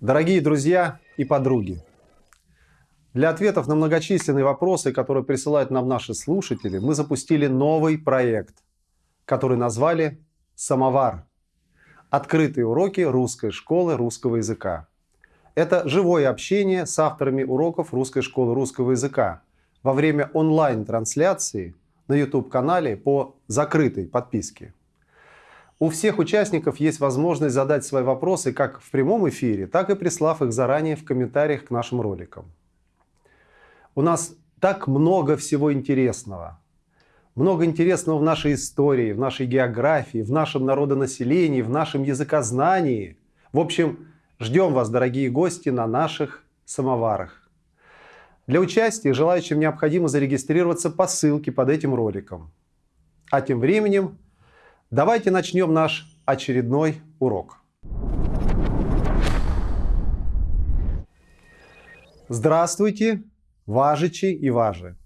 Дорогие друзья и подруги, для ответов на многочисленные вопросы, которые присылают нам наши слушатели, мы запустили новый проект, который назвали «Самовар». Открытые уроки русской школы русского языка. Это живое общение с авторами уроков русской школы русского языка во время онлайн-трансляции на YouTube-канале по закрытой подписке. У всех участников есть возможность задать свои вопросы как в прямом эфире, так и прислав их заранее в комментариях к нашим роликам. У нас так много всего интересного. Много интересного в нашей истории, в нашей географии, в нашем народонаселении, в нашем языкознании. В общем, ждем вас, дорогие гости, на наших самоварах. Для участия желающим необходимо зарегистрироваться по ссылке под этим роликом. А тем временем Давайте начнем наш очередной урок. Здравствуйте, важичи и важи.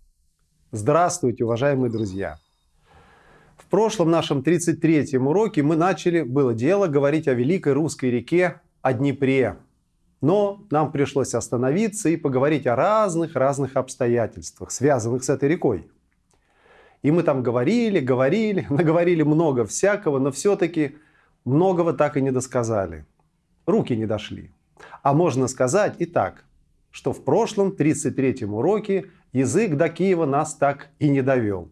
Здравствуйте, уважаемые друзья. В прошлом нашем 33-м уроке мы начали, было дело, говорить о великой русской реке, о Днепре. Но нам пришлось остановиться и поговорить о разных-разных обстоятельствах, связанных с этой рекой. И мы там говорили, говорили, наговорили много всякого, но все-таки многого так и не досказали. Руки не дошли. А можно сказать и так, что в прошлом 33-м уроке язык до Киева нас так и не довел.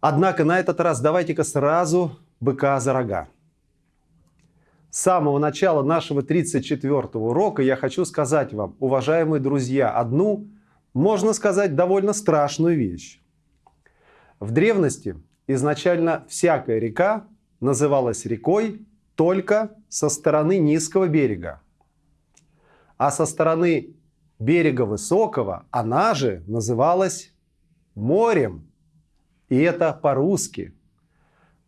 Однако на этот раз давайте-ка сразу быка за рога. С самого начала нашего 34-го урока я хочу сказать вам, уважаемые друзья, одну, можно сказать, довольно страшную вещь. В древности изначально всякая река называлась рекой только со стороны низкого берега. А со стороны берега высокого она же называлась морем. И это по-русски.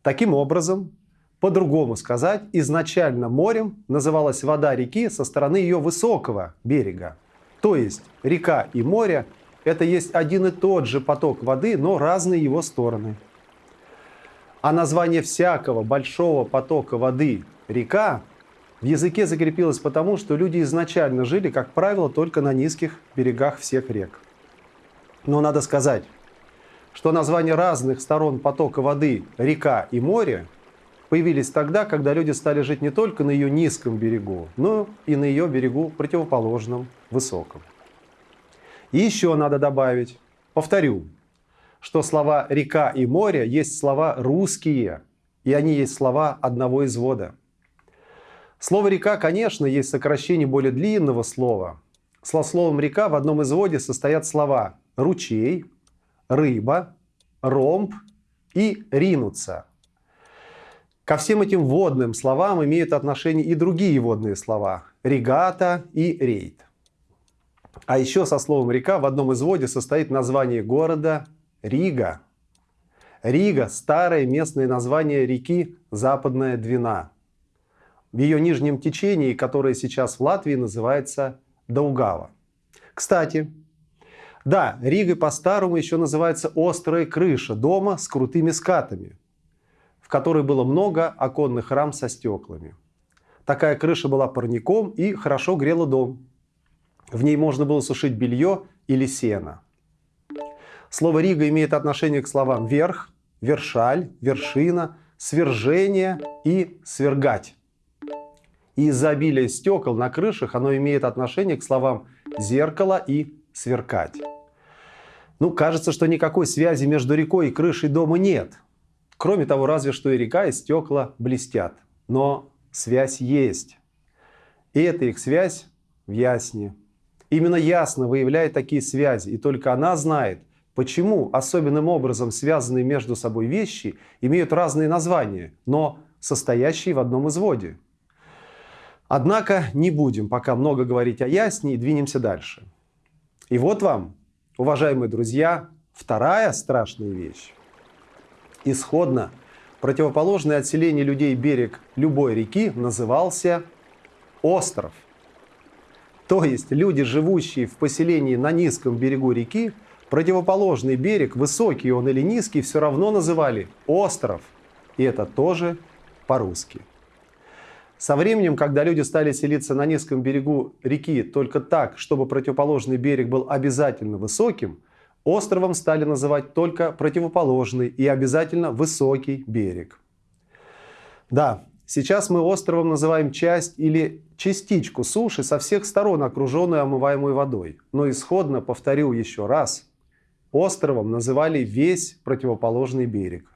Таким образом, по-другому сказать, изначально морем называлась вода реки со стороны ее высокого берега. То есть река и море это есть один и тот же поток воды, но разные его стороны. А название всякого большого потока воды река в языке закрепилось потому, что люди изначально жили, как правило, только на низких берегах всех рек. Но надо сказать, что названия разных сторон потока воды река и море появились тогда, когда люди стали жить не только на ее низком берегу, но и на ее берегу противоположном, высоком. Еще надо добавить, повторю, что слова «река» и «море» есть слова русские, и они есть слова одного извода. Слово «река», конечно, есть сокращение более длинного слова. Со словом «река» в одном изводе состоят слова «ручей», «рыба», «ромб» и «ринуться». Ко всем этим водным словам имеют отношение и другие водные слова – регата и рейд. А еще со словом «река» в одном изводе состоит название города Рига. Рига – старое местное название реки Западная Двина. В ее нижнем течении, которое сейчас в Латвии называется Даугава. Кстати, да, Ригой по-старому еще называется острая крыша дома с крутыми скатами, в которой было много оконных рам со стеклами. Такая крыша была парником и хорошо грела дом. В ней можно было сушить белье или сено. Слово «рига» имеет отношение к словам «верх», «вершаль», «вершина», «свержение» и «свергать». И из-за обилия стекол на крышах оно имеет отношение к словам «зеркало» и «сверкать». Ну, кажется, что никакой связи между рекой и крышей дома нет. Кроме того, разве что и река, и стекла блестят. Но связь есть. И эта их связь в ясне. Именно ясно выявляет такие связи, и только она знает, почему особенным образом связанные между собой вещи имеют разные названия, но состоящие в одном изводе. Однако не будем пока много говорить о ясне и двинемся дальше. И вот вам, уважаемые друзья, вторая страшная вещь. Исходно противоположный от селения людей берег любой реки назывался остров. То есть люди, живущие в поселении на низком берегу реки, противоположный берег, высокий он или низкий, все равно называли остров. И это тоже по-русски. Со временем, когда люди стали селиться на низком берегу реки только так, чтобы противоположный берег был обязательно высоким, островом стали называть только противоположный и обязательно высокий берег. Да, сейчас мы островом называем часть или частичку суши со всех сторон, окруженную омываемой водой. Но исходно, повторю еще раз, островом называли весь противоположный берег.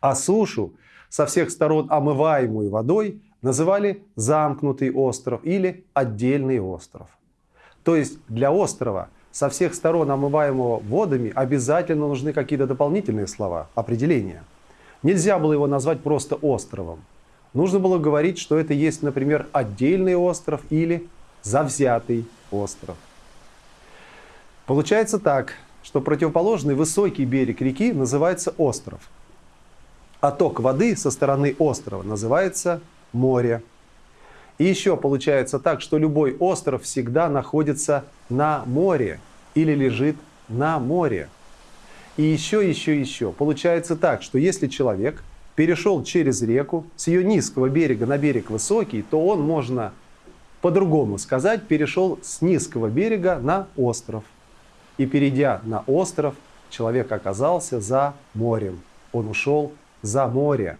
А сушу, со всех сторон омываемую водой, называли замкнутый остров или отдельный остров. То есть для острова со всех сторон омываемого водами обязательно нужны какие-то дополнительные слова, определения. Нельзя было его назвать просто островом. Нужно было говорить, что это есть, например, отдельный остров или завзятый остров. Получается так, что противоположный высокий берег реки называется остров. А ток воды со стороны острова называется море. И еще получается так, что любой остров всегда находится на море или лежит на море. И еще, еще, еще. Получается так, что если человек перешел через реку с ее низкого берега на берег высокий, то он, можно по-другому сказать, перешел с низкого берега на остров. И перейдя на остров, человек оказался за морем. Он ушел за море.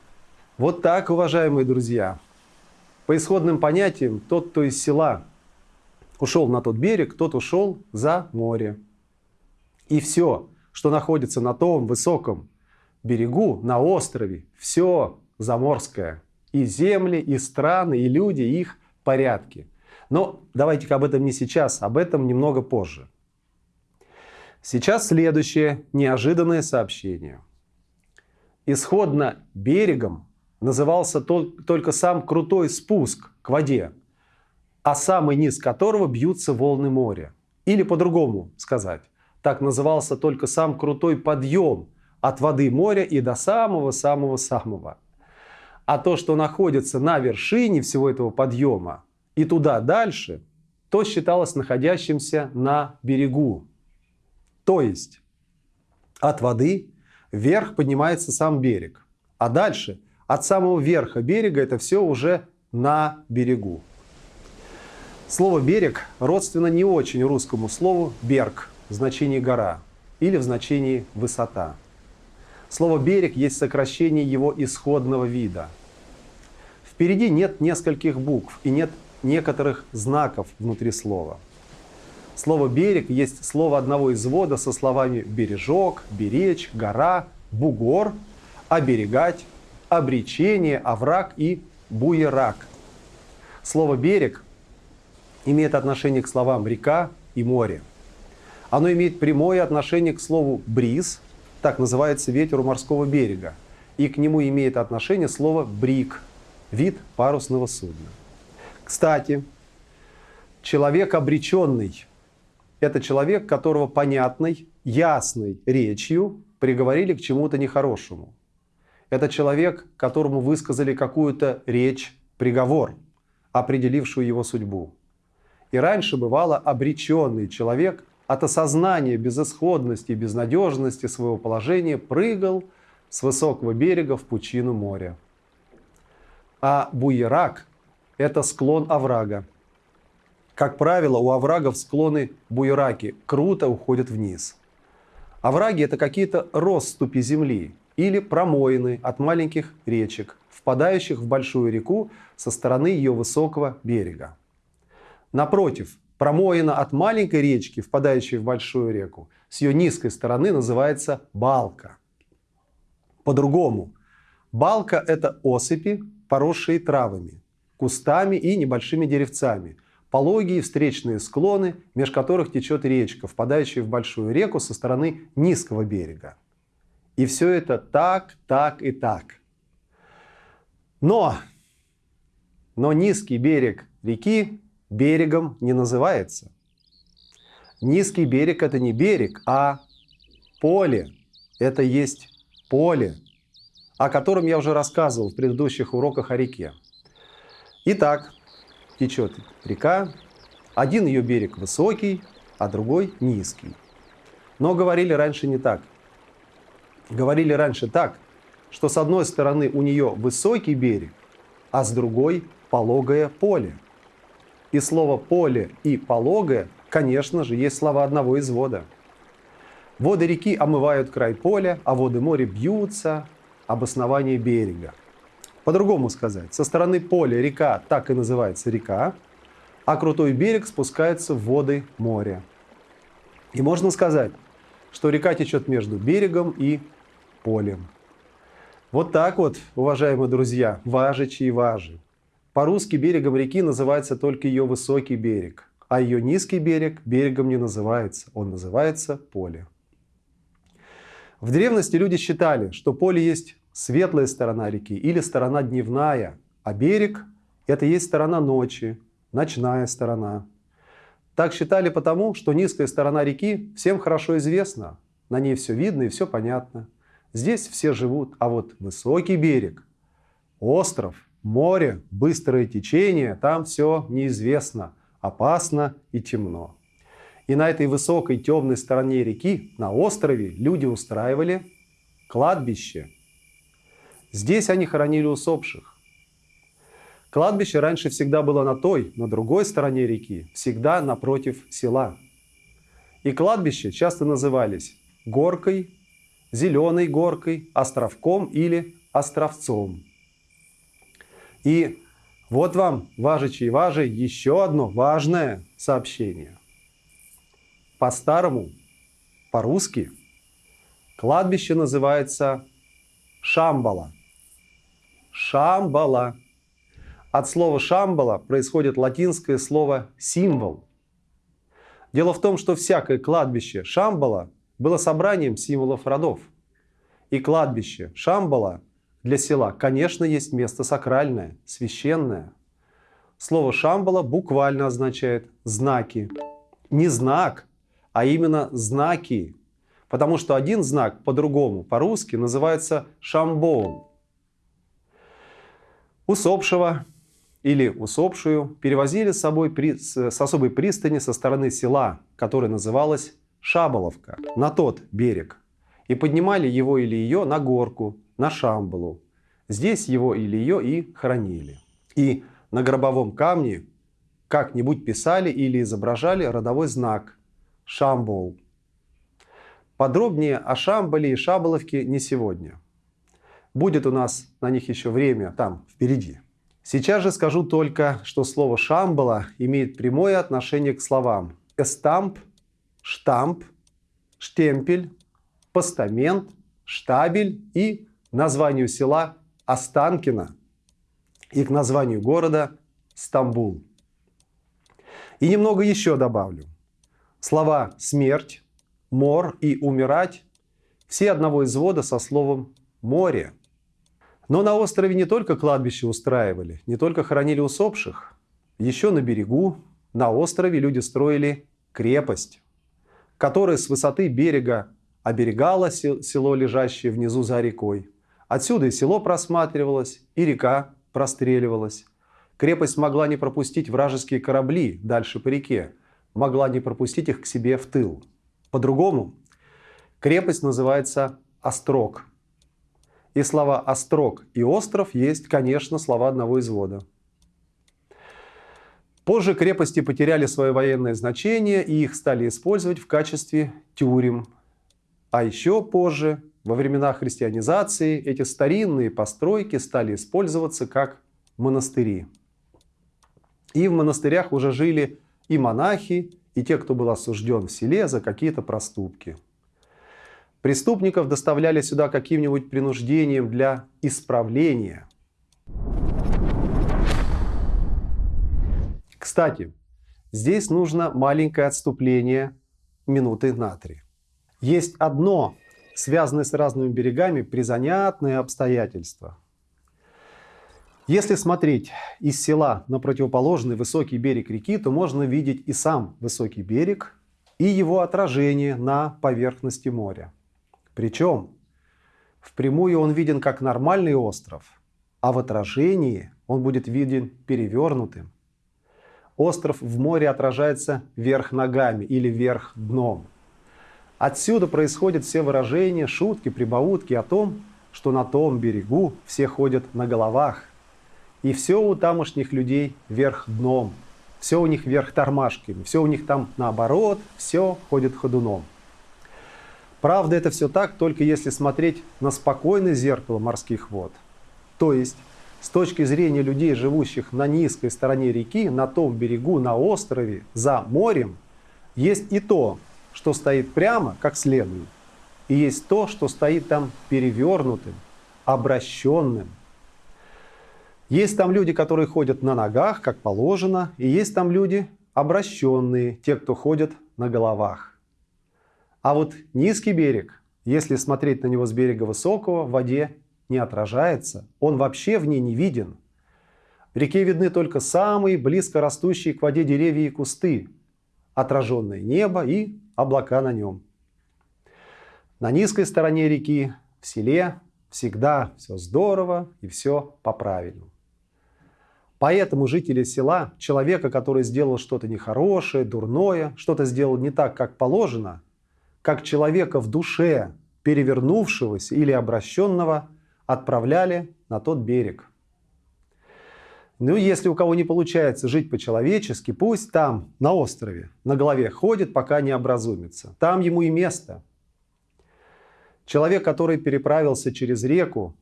Вот так, уважаемые друзья. По исходным понятиям, тот, кто из села ушел на тот берег, тот ушел за море. И все, что находится на том высоком берегу, на острове, все заморское. И земли, и страны, и люди, и их порядки. Но давайте-ка об этом не сейчас, об этом немного позже. Сейчас следующее неожиданное сообщение. Исходно берегом назывался только сам крутой спуск к воде, а самый низ которого бьются волны моря. Или по-другому сказать, так назывался только сам крутой подъем от воды моря и до самого-самого-самого. А то, что находится на вершине всего этого подъема и туда дальше, то считалось находящимся на берегу. То есть от воды вверх поднимается сам берег, а дальше – от самого верха берега это все уже на берегу. Слово «берег» родственно не очень русскому слову «берг» в значении «гора» или в значении «высота». Слово «берег» есть сокращение его исходного вида. Впереди нет нескольких букв и нет некоторых знаков внутри слова. Слово «берег» есть слово одного извода со словами «бережок», «беречь», «гора», «бугор», «оберегать», обречение, овраг и буерак. Слово «берег» имеет отношение к словам «река» и «море». Оно имеет прямое отношение к слову «бриз», так называется ветер у морского берега, и к нему имеет отношение слово «брик», вид парусного судна. Кстати, человек обреченный – это человек, которого понятной, ясной речью приговорили к чему-то нехорошему. Это человек, которому высказали какую-то речь, приговор, определившую его судьбу. И раньше бывало обреченный человек от осознания безысходности и безнадежности своего положения прыгал с высокого берега в пучину моря. А буерак – это склон оврага. Как правило, у оврагов склоны буераки круто уходят вниз. Овраги – это какие-то россыпи земли, или промоины от маленьких речек, впадающих в большую реку со стороны ее высокого берега. Напротив, промоина от маленькой речки, впадающей в большую реку, с ее низкой стороны называется балка. По-другому, балка – это осыпи, поросшие травами, кустами и небольшими деревцами, пологие встречные склоны, меж которых течет речка, впадающая в большую реку со стороны низкого берега. И все это так, так и так. Но, но низкий берег реки берегом не называется. Низкий берег это не берег, а поле. Это есть поле, о котором я уже рассказывал в предыдущих уроках о реке. Итак, течет река, один ее берег высокий, а другой низкий. Но говорили раньше не так говорили раньше так, что с одной стороны у нее высокий берег, а с другой – пологое поле. И слово «поле» и «пологое», конечно же, есть слова одного извода. Воды реки омывают край поля, а воды моря бьются об основание берега. По-другому сказать, со стороны поля река так и называется река, а крутой берег спускается в воды моря. И можно сказать, что река течет между берегом и полем. Вот так вот, уважаемые друзья, важичи и важи. По-русски берегом реки называется только ее высокий берег, а ее низкий берег берегом не называется, он называется поле. В древности люди считали, что поле есть светлая сторона реки или сторона дневная, а берег – это есть сторона ночи, ночная сторона. Так считали потому, что низкая сторона реки всем хорошо известна, на ней все видно и все понятно. Здесь все живут, а вот высокий берег, остров, море, быстрое течение, там все неизвестно, опасно и темно. И на этой высокой темной стороне реки, на острове, люди устраивали кладбище. Здесь они хоронили усопших. Кладбище раньше всегда было на той, на другой стороне реки, всегда напротив села. И кладбища часто назывались горкой, зеленой горкой, островком или островцом. И вот вам, важичи и важи, еще одно важное сообщение. По-старому, по-русски, кладбище называется Шамбала. Шамбала. От слова шамбала происходит латинское слово символ. Дело в том, что всякое кладбище Шамбала было собранием символов родов. И кладбище Шамбала для села, конечно, есть место сакральное, священное. Слово Шамбала буквально означает знаки. Не знак, а именно знаки. Потому что один знак по-другому, по-русски, называется шамбоун. Усопшего или усопшую перевозили с собой при, с особой пристани со стороны села, которое называлось Шаболовка, на тот берег. И поднимали его или ее на горку, на Шамбалу. Здесь его или ее и хоронили. И на гробовом камне как-нибудь писали или изображали родовой знак Шамбол. Подробнее о Шамбале и Шаболовке не сегодня. Будет у нас на них еще время там впереди. Сейчас же скажу только, что слово «шамбала» имеет прямое отношение к словам «эстамп», «штамп», «штемпель», «постамент», «штабель» и названию села Останкино и к названию города Стамбул. И немного еще добавлю. Слова «смерть», «мор» и «умирать» все одного извода со словом «море». Но на острове не только кладбище устраивали, не только хоронили усопших. Еще на берегу, на острове люди строили крепость, которая с высоты берега оберегала село, лежащее внизу за рекой. Отсюда и село просматривалось, и река простреливалась. Крепость могла не пропустить вражеские корабли дальше по реке, могла не пропустить их к себе в тыл. По-другому, крепость называется «острог», и слова «острог» и «остров» есть, конечно, слова одного извода. Позже крепости потеряли свое военное значение и их стали использовать в качестве тюрем. А еще позже, во времена христианизации, эти старинные постройки стали использоваться как монастыри. И в монастырях уже жили и монахи, и те, кто был осужден в селе за какие-то проступки. Преступников доставляли сюда каким-нибудь принуждением для исправления. Кстати, здесь нужно маленькое отступление минуты на три. Есть одно, связанное с разными берегами, призанятное обстоятельство. Если смотреть из села на противоположный высокий берег реки, то можно видеть и сам высокий берег, и его отражение на поверхности моря. Причем впрямую он виден как нормальный остров, а в отражении он будет виден перевернутым. Остров в море отражается вверх ногами или вверх дном. Отсюда происходят все выражения, шутки, прибаутки о том, что на том берегу все ходят на головах. И все у тамошних людей вверх дном, все у них вверх тормашками, все у них там наоборот, все ходит ходуном. Правда, это все так, только если смотреть на спокойное зеркало морских вод. То есть, с точки зрения людей, живущих на низкой стороне реки, на том берегу, на острове, за морем, есть и то, что стоит прямо, как следует, и есть то, что стоит там перевернутым, обращенным. Есть там люди, которые ходят на ногах, как положено, и есть там люди обращенные, те, кто ходят на головах. А вот низкий берег, если смотреть на него с берега высокого, в воде не отражается, он вообще в ней не виден. В реке видны только самые близко растущие к воде деревья и кусты, отраженное небо и облака на нем. На низкой стороне реки, в селе, всегда все здорово и все по-правильному. Поэтому жители села, человека, который сделал что-то нехорошее, дурное, что-то сделал не так, как положено, как человека в душе, перевернувшегося или обращенного, отправляли на тот берег. Ну, если у кого не получается жить по-человечески, пусть там, на острове, на голове ходит, пока не образумится. Там ему и место. Человек, который переправился через реку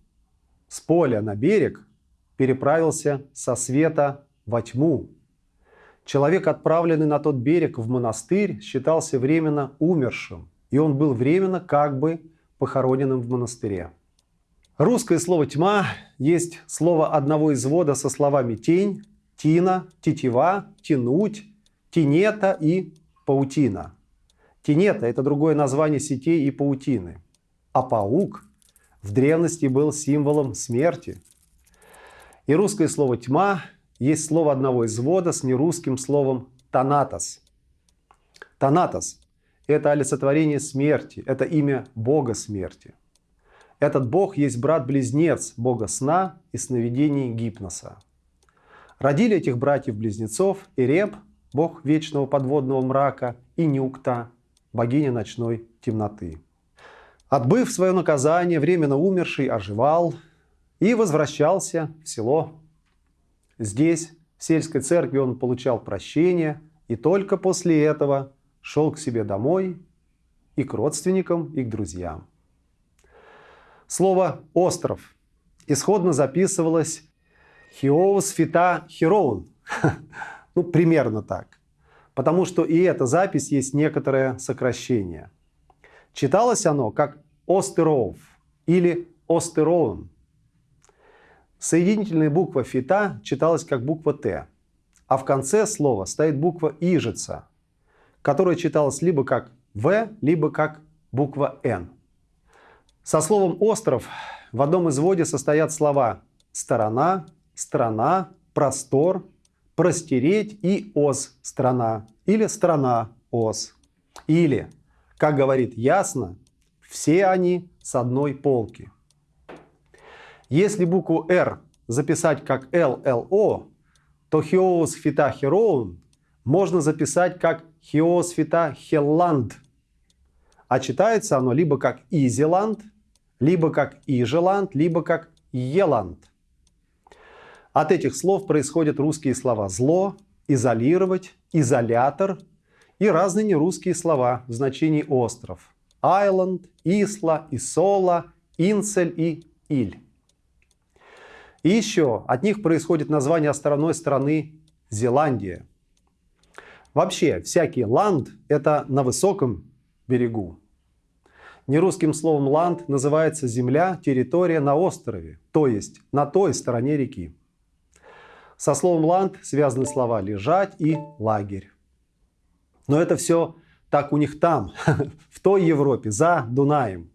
с поля на берег, переправился со света во тьму. Человек, отправленный на тот берег в монастырь, считался временно умершим, и он был временно как бы похороненным в монастыре. Русское слово «тьма» есть слово одного извода со словами «тень», «тина», «тетива», «тянуть», «тинета» и «паутина». Тинета – это другое название сетей и паутины. А паук в древности был символом смерти. И русское слово «тьма» есть слово одного извода с нерусским словом «танатос». «Танатос» – это олицетворение смерти, это имя Бога смерти. Этот бог есть брат-близнец бога сна и сновидений гипноса. Родили этих братьев-близнецов Эреб, бог вечного подводного мрака, и Нюкта, богиня ночной темноты. Отбыв свое наказание, временно умерший оживал и возвращался в село. Здесь, в сельской церкви, он получал прощение, и только после этого шел к себе домой и к родственникам, и к друзьям. Слово «остров» исходно записывалось «хиоус фита хироун». ну, примерно так. Потому что и эта запись есть некоторое сокращение. Читалось оно как «остеров» или «остероун». Соединительная буква «фита» читалась как буква «т», а в конце слова стоит буква «ижица», которая читалась либо как «в», либо как буква «н». Со словом «остров» в одном изводе состоят слова «сторона», «страна», «простор», «простереть» и «ос» – «страна» или «страна» – «ос». Или, как говорит ясно, все они с одной полки. Если букву «Р» записать как «ЛЛО», то «хиоус фита хероун» можно записать как «хиос фита хелланд», а читается оно либо как «изиланд», либо как Ижеланд, либо как Еланд. От этих слов происходят русские слова «зло», «изолировать», «изолятор» и разные нерусские слова в значении «остров» – «айленд», «исла», «исола», «инцель» и «иль». И еще от них происходит название островной страны Зеландия. Вообще, всякий ланд – это на высоком берегу, Нерусским словом «ланд» называется земля, территория на острове, то есть на той стороне реки. Со словом «ланд» связаны слова «лежать» и «лагерь». Но это все так у них там, в той Европе, за Дунаем.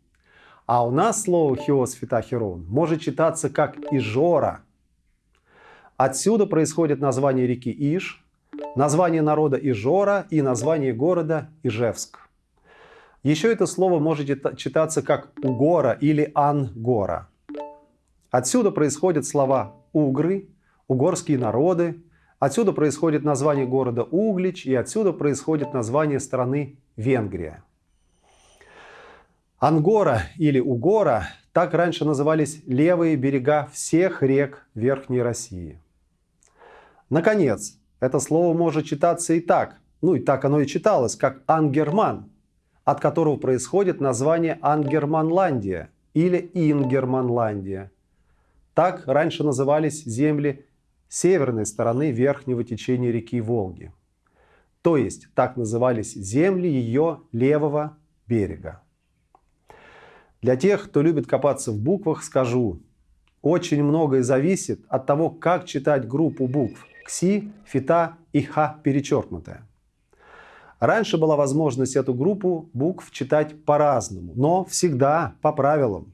А у нас слово «хиос фитахерон» может читаться как «ижора». Отсюда происходит название реки Иж, название народа Ижора и название города Ижевск. Еще это слово может читаться как «угора» или «ангора». Отсюда происходят слова «угры», «угорские народы», отсюда происходит название города Углич и отсюда происходит название страны Венгрия. Ангора или Угора Так раньше назывались левые берега всех рек Верхней России. Наконец, это слово может читаться и так, ну и так оно и читалось, как Ангерман, от которого происходит название Ангерманландия или Ингерманландия. Так раньше назывались земли северной стороны верхнего течения реки Волги. То есть так назывались земли ее левого берега. Для тех, кто любит копаться в буквах, скажу, очень многое зависит от того, как читать группу букв КСИ, ФИТА и Х перечеркнутая. Раньше была возможность эту группу букв читать по-разному, но всегда по правилам.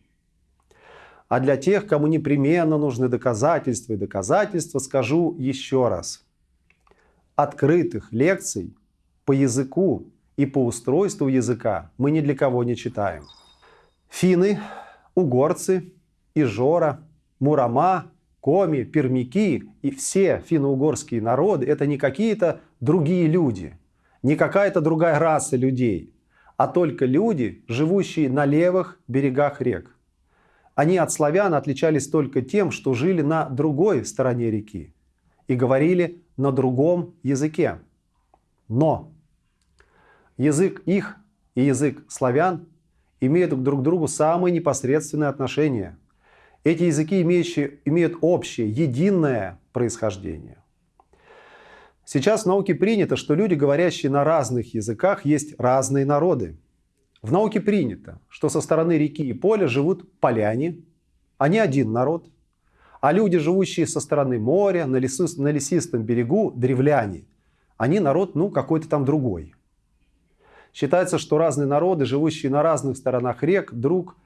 А для тех, кому непременно нужны доказательства и доказательства, скажу еще раз. Открытых лекций по языку и по устройству языка мы ни для кого не читаем. Финны, угорцы, Ижора, Мурама, Коми, Пермяки и все финно-угорские народы – это не какие-то другие люди, не какая-то другая раса людей, а только люди, живущие на левых берегах рек. Они от славян отличались только тем, что жили на другой стороне реки и говорили на другом языке. Но язык их и язык славян имеют друг к другу самые непосредственные отношения. Эти языки имеющие, имеют общее, единое происхождение. Сейчас в науке принято, что люди, говорящие на разных языках, есть разные народы. В науке принято, что со стороны реки и поля живут поляне, они один народ, а люди, живущие со стороны моря, на, лесу, на лесистом берегу, древляне, они народ, ну, какой-то там другой. Считается, что разные народы, живущие на разных сторонах рек, друг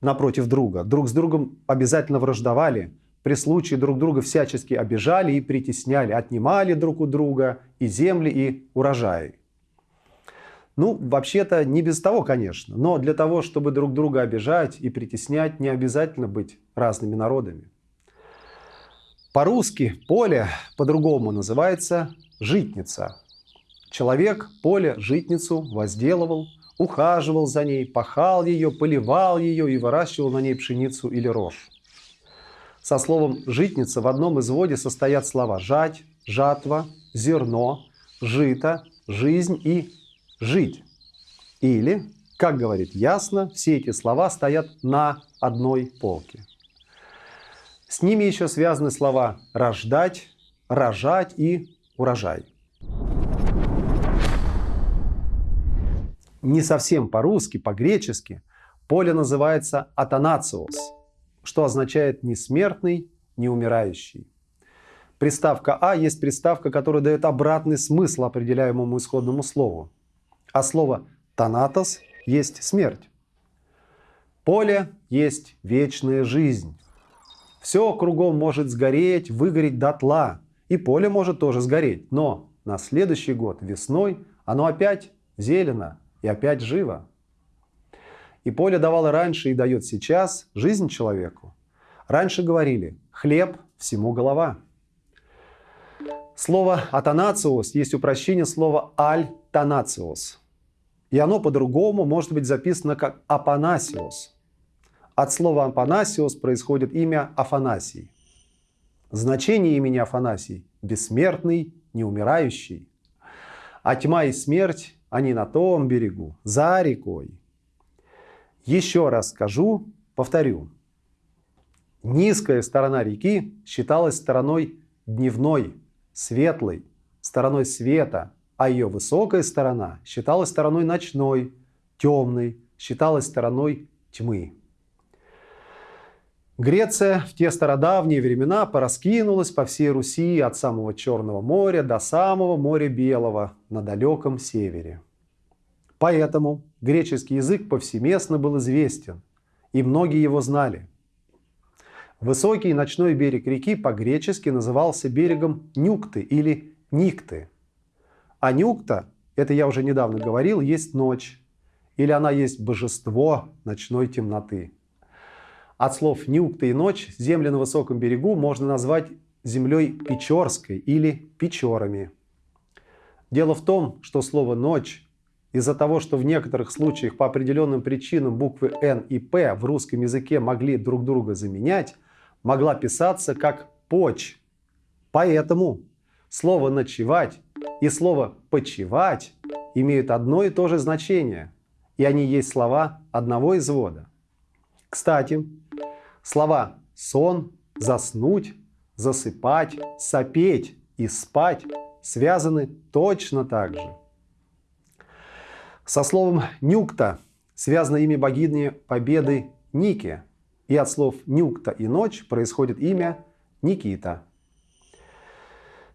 напротив друга, друг с другом обязательно враждовали, при случае друг друга всячески обижали и притесняли, отнимали друг у друга и земли, и урожаи. Ну, вообще-то не без того, конечно, но для того, чтобы друг друга обижать и притеснять, не обязательно быть разными народами. По-русски поле по-другому называется житница. Человек поле, житницу возделывал, ухаживал за ней, пахал ее, поливал ее и выращивал на ней пшеницу или рожь. Со словом «житница» в одном изводе состоят слова «жать», «жатва», «зерно», «жито», «жизнь» и «жить». Или, как говорит ясно, все эти слова стоят на одной полке. С ними еще связаны слова «рождать», «рожать» и «урожай». не совсем по-русски, по-гречески, поле называется атанациос, что означает «не смертный, не умирающий». Приставка «а» есть приставка, которая дает обратный смысл определяемому исходному слову. А слово «танатос» есть смерть. Поле есть вечная жизнь. Все кругом может сгореть, выгореть дотла. И поле может тоже сгореть. Но на следующий год весной оно опять зелено, и опять живо. И поле давало раньше и дает сейчас жизнь человеку. Раньше говорили «хлеб всему голова». Слово «атанациос» есть упрощение слова «аль-танациос». И оно по-другому может быть записано как «апанасиос». От слова «апанасиос» происходит имя Афанасий. Значение имени Афанасий – бессмертный, неумирающий. А тьма и смерть они на том берегу, за рекой. Еще раз скажу, повторю. Низкая сторона реки считалась стороной дневной, светлой, стороной света, а ее высокая сторона считалась стороной ночной, темной, считалась стороной тьмы. Греция в те стародавние времена пораскинулась по всей Руси от самого Черного моря до самого моря Белого на далеком севере. Поэтому греческий язык повсеместно был известен, и многие его знали. Высокий ночной берег реки по-гречески назывался берегом Нюкты или Никты. А Нюкта, это я уже недавно говорил, есть ночь, или она есть божество ночной темноты. От слов «нюкта» и «ночь» земли на высоком берегу можно назвать землей Печорской или Печорами. Дело в том, что слово «ночь» из-за того, что в некоторых случаях по определенным причинам буквы Н и П в русском языке могли друг друга заменять, могла писаться как «поч». Поэтому слово «ночевать» и слово «почевать» имеют одно и то же значение, и они есть слова одного извода. Кстати, слова «сон», «заснуть», «засыпать», «сопеть» и «спать» связаны точно так же. Со словом «нюкта» связано имя богини Победы Ники, и от слов «нюкта» и «ночь» происходит имя Никита.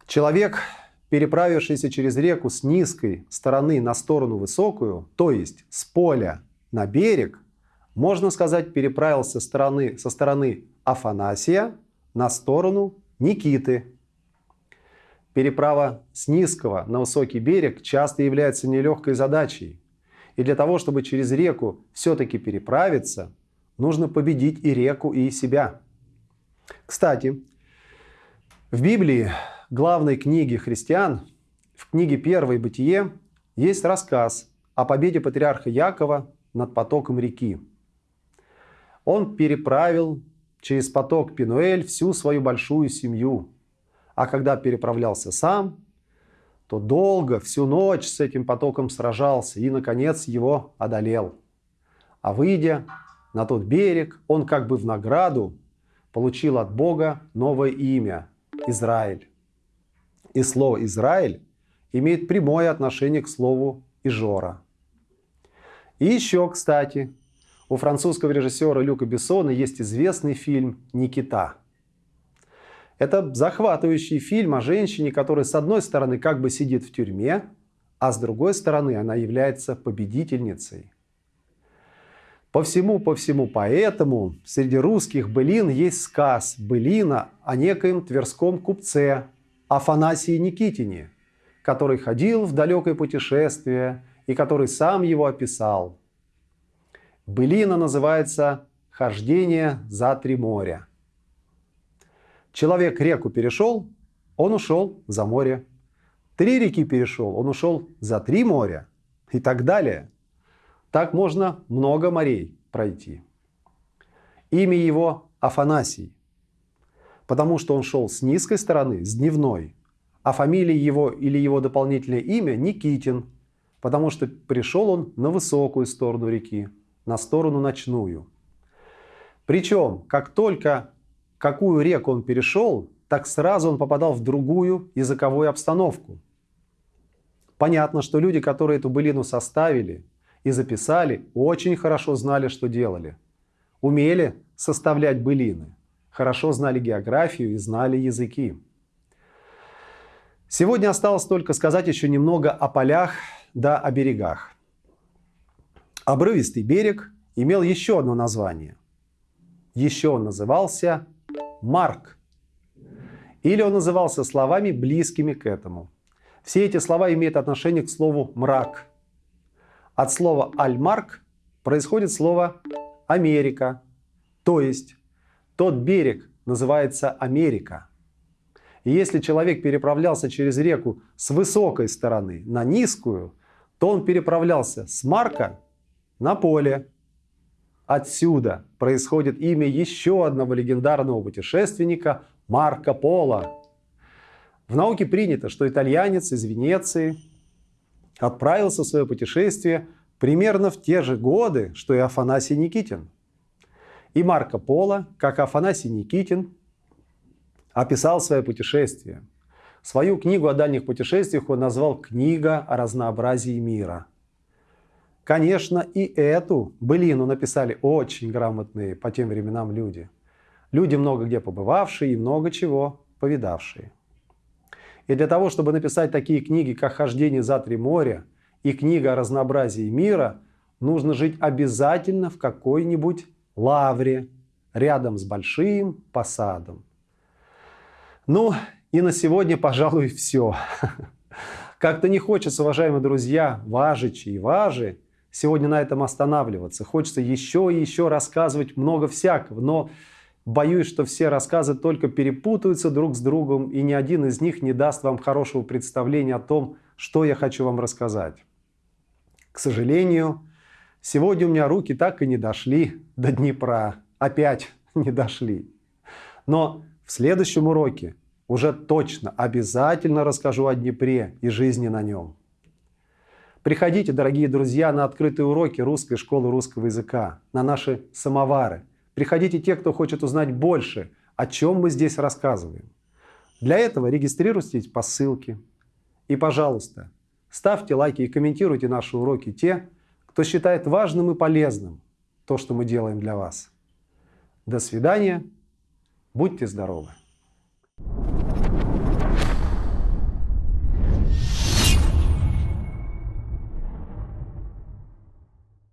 Человек, переправившийся через реку с низкой стороны на сторону высокую, то есть с поля на берег, можно сказать, переправился стороны, со стороны Афанасия на сторону Никиты. Переправа с низкого на высокий берег часто является нелегкой задачей. И для того, чтобы через реку все-таки переправиться, нужно победить и реку, и себя. Кстати, в Библии, главной книге христиан, в книге «Первое бытие» есть рассказ о победе патриарха Якова над потоком реки. Он переправил через поток Пинуэль всю свою большую семью. А когда переправлялся сам, то долго, всю ночь с этим потоком сражался и, наконец, его одолел. А выйдя на тот берег, он как бы в награду получил от Бога новое имя – Израиль. И слово «Израиль» имеет прямое отношение к слову «Ижора». И еще, кстати, у французского режиссера Люка Бессона есть известный фильм «Никита». Это захватывающий фильм о женщине, которая с одной стороны как бы сидит в тюрьме, а с другой стороны она является победительницей. По всему, по всему поэтому среди русских былин есть сказ былина о некоем тверском купце Афанасии Никитине, который ходил в далекое путешествие и который сам его описал. Былина называется «Хождение за три моря». Человек реку перешел, он ушел за море. Три реки перешел, он ушел за три моря и так далее. Так можно много морей пройти. Имя его Афанасий, потому что он шел с низкой стороны, с дневной, а фамилия его или его дополнительное имя Никитин, потому что пришел он на высокую сторону реки, на сторону ночную. Причем, как только какую реку он перешел, так сразу он попадал в другую языковую обстановку. Понятно, что люди, которые эту былину составили и записали, очень хорошо знали, что делали. Умели составлять былины, хорошо знали географию и знали языки. Сегодня осталось только сказать еще немного о полях да о берегах. Обрывистый берег имел еще одно название. Еще он назывался Марк. Или он назывался словами, близкими к этому. Все эти слова имеют отношение к слову «мрак». От слова «альмарк» происходит слово «Америка». То есть тот берег называется Америка. И если человек переправлялся через реку с высокой стороны на низкую, то он переправлялся с Марка на поле, Отсюда происходит имя еще одного легендарного путешественника Марко Поло. В науке принято, что итальянец из Венеции отправился в свое путешествие примерно в те же годы, что и Афанасий Никитин. И Марко Поло, как Афанасий Никитин, описал свое путешествие. Свою книгу о дальних путешествиях он назвал «Книга о разнообразии мира». Конечно, и эту былину написали очень грамотные по тем временам люди. Люди, много где побывавшие и много чего повидавшие. И для того, чтобы написать такие книги, как «Хождение за три моря» и книга о разнообразии мира, нужно жить обязательно в какой-нибудь лавре, рядом с большим посадом. Ну и на сегодня, пожалуй, все. Как-то не хочется, уважаемые друзья, важичи и важи, сегодня на этом останавливаться. Хочется еще и еще рассказывать много всякого, но боюсь, что все рассказы только перепутаются друг с другом, и ни один из них не даст вам хорошего представления о том, что я хочу вам рассказать. К сожалению, сегодня у меня руки так и не дошли до Днепра. Опять не дошли. Но в следующем уроке уже точно, обязательно расскажу о Днепре и жизни на нем. Приходите, дорогие друзья, на открытые уроки русской школы русского языка, на наши самовары. Приходите те, кто хочет узнать больше, о чем мы здесь рассказываем. Для этого регистрируйтесь по ссылке. И, пожалуйста, ставьте лайки и комментируйте наши уроки те, кто считает важным и полезным то, что мы делаем для вас. До свидания. Будьте здоровы.